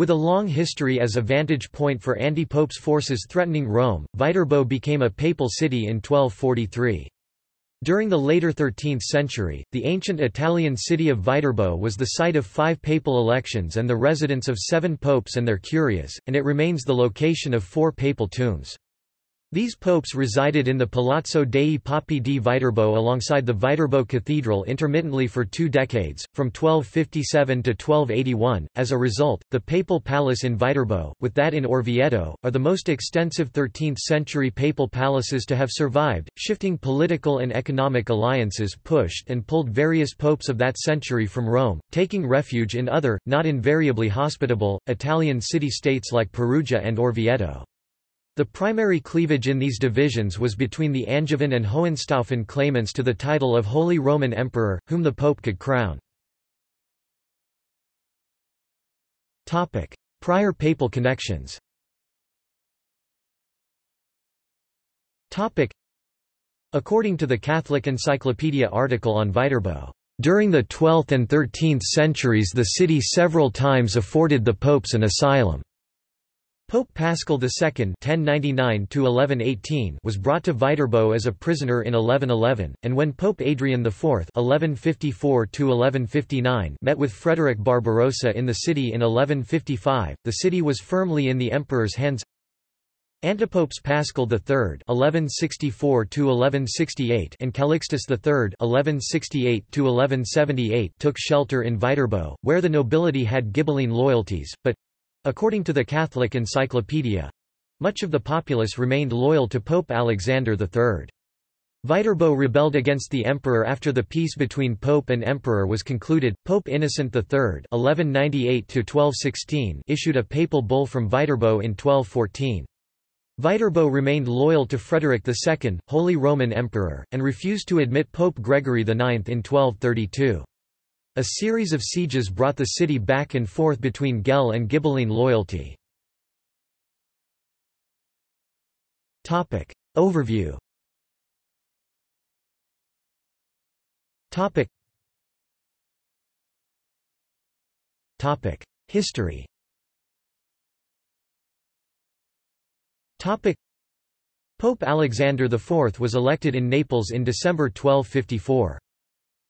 With a long history as a vantage point for anti-popes forces threatening Rome, Viterbo became a papal city in 1243. During the later 13th century, the ancient Italian city of Viterbo was the site of five papal elections and the residence of seven popes and their curias, and it remains the location of four papal tombs. These popes resided in the Palazzo dei Papi di Viterbo alongside the Viterbo Cathedral intermittently for two decades, from 1257 to 1281. As a result, the Papal Palace in Viterbo, with that in Orvieto, are the most extensive 13th century papal palaces to have survived. Shifting political and economic alliances pushed and pulled various popes of that century from Rome, taking refuge in other, not invariably hospitable, Italian city states like Perugia and Orvieto. The primary cleavage in these divisions was between the Angevin and Hohenstaufen claimants to the title of Holy Roman Emperor, whom the Pope could crown. Prior papal connections According to the Catholic Encyclopedia article on Viterbo, during the 12th and 13th centuries the city several times afforded the popes an asylum. Pope Paschal II (1099–1118) was brought to Viterbo as a prisoner in 1111, and when Pope Adrian IV (1154–1159) met with Frederick Barbarossa in the city in 1155, the city was firmly in the emperor's hands. Antipopes Paschal III (1164–1168) and Calixtus III (1168–1178) took shelter in Viterbo, where the nobility had Ghibelline loyalties, but According to the Catholic Encyclopedia, much of the populace remained loyal to Pope Alexander III. Viterbo rebelled against the emperor after the peace between pope and emperor was concluded. Pope Innocent III (1198–1216) issued a papal bull from Viterbo in 1214. Viterbo remained loyal to Frederick II, Holy Roman Emperor, and refused to admit Pope Gregory IX in 1232. A series of sieges brought the city back and forth between Guelph and Ghibelline loyalty. Overview. History. Pope Alexander IV was elected in Naples in December 1254.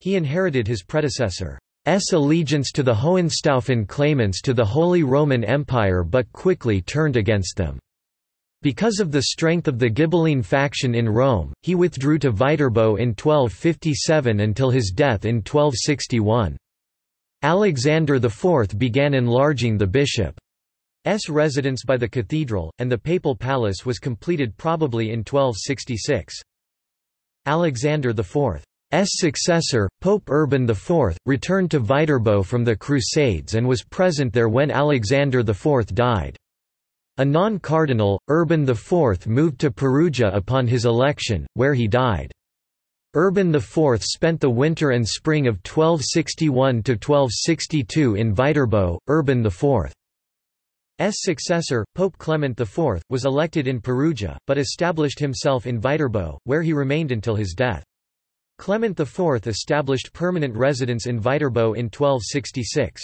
He inherited his predecessor's allegiance to the Hohenstaufen claimants to the Holy Roman Empire but quickly turned against them. Because of the strength of the Ghibelline faction in Rome, he withdrew to Viterbo in 1257 until his death in 1261. Alexander IV began enlarging the bishop's residence by the cathedral, and the papal palace was completed probably in 1266. Alexander IV successor, Pope Urban IV, returned to Viterbo from the Crusades and was present there when Alexander IV died. A non-cardinal, Urban IV moved to Perugia upon his election, where he died. Urban IV spent the winter and spring of 1261–1262 in Viterbo. Urban IV's successor, Pope Clement IV, was elected in Perugia, but established himself in Viterbo, where he remained until his death. Clement IV established permanent residence in Viterbo in 1266.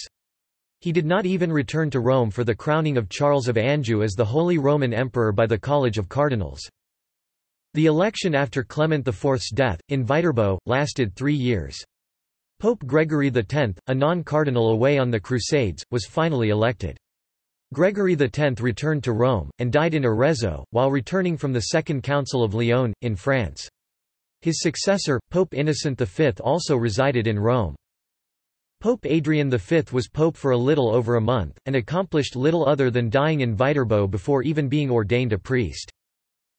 He did not even return to Rome for the crowning of Charles of Anjou as the Holy Roman Emperor by the College of Cardinals. The election after Clement IV's death, in Viterbo, lasted three years. Pope Gregory X, a non-cardinal away on the Crusades, was finally elected. Gregory X returned to Rome, and died in Arezzo, while returning from the Second Council of Lyon, in France. His successor, Pope Innocent V also resided in Rome. Pope Adrian V was pope for a little over a month, and accomplished little other than dying in Viterbo before even being ordained a priest.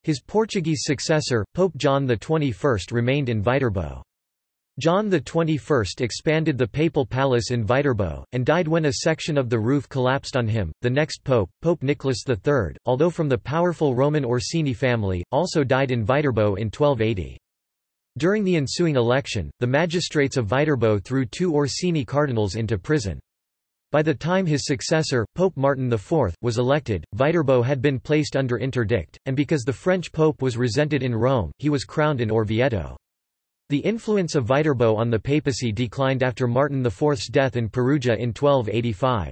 His Portuguese successor, Pope John XXI remained in Viterbo. John XXI expanded the papal palace in Viterbo, and died when a section of the roof collapsed on him. The next pope, Pope Nicholas III, although from the powerful Roman Orsini family, also died in Viterbo in 1280. During the ensuing election, the magistrates of Viterbo threw two Orsini cardinals into prison. By the time his successor, Pope Martin IV, was elected, Viterbo had been placed under interdict, and because the French pope was resented in Rome, he was crowned in Orvieto. The influence of Viterbo on the papacy declined after Martin IV's death in Perugia in 1285.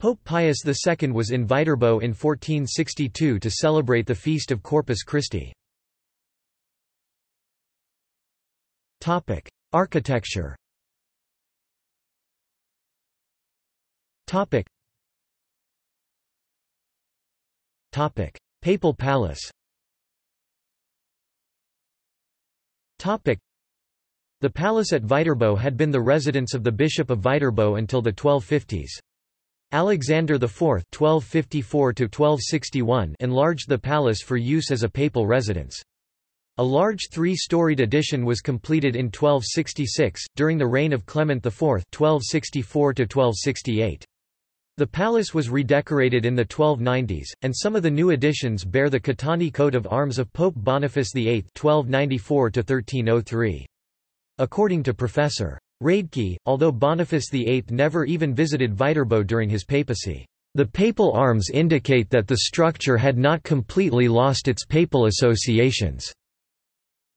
Pope Pius II was in Viterbo in 1462 to celebrate the feast of Corpus Christi. Architecture. Topic: Papal palace. Topic: the palace at Viterbo had been the residence of the Bishop of Viterbo until the 1250s. Alexander IV (1254–1261) enlarged the palace for use as a papal residence. A large three-storied addition was completed in 1266, during the reign of Clement IV (1264–1268). The palace was redecorated in the 1290s, and some of the new additions bear the Caetani coat of arms of Pope Boniface VIII (1294–1303). According to Professor Radke, although Boniface VIII never even visited Viterbo during his papacy, the papal arms indicate that the structure had not completely lost its papal associations.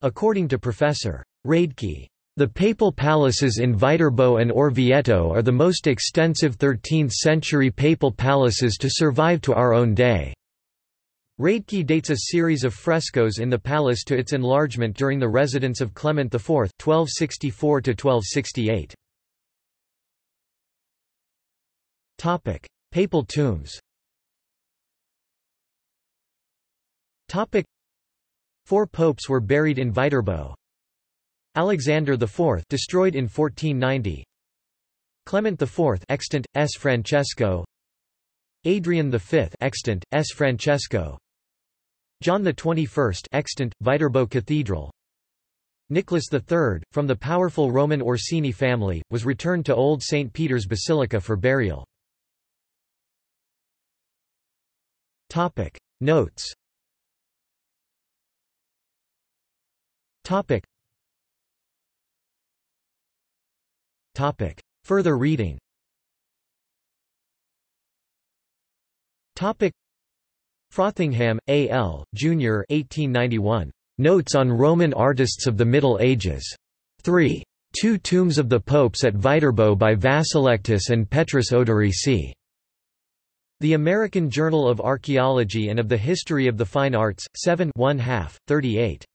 According to Professor Radke, the papal palaces in Viterbo and Orvieto are the most extensive 13th-century papal palaces to survive to our own day. Radke dates a series of frescoes in the palace to its enlargement during the residence of Clement IV 1264–1268. Topic: Papal tombs Four popes were buried in Viterbo. Alexander IV destroyed in 1490. Clement IV extant, S. Francesco Adrian V extant, S. Francesco John XXI extant, Viterbo Cathedral Nicholas III, from the powerful Roman Orsini family, was returned to Old St. Peter's Basilica for burial. Notes Further reading Topic. Frothingham, A. L., Jr. 1891. Notes on Roman Artists of the Middle Ages. 3. Two Tombs of the Popes at Viterbo by Vassallectus and Petrus Oderisi. The American Journal of Archaeology and of the History of the Fine Arts, 7 1 38.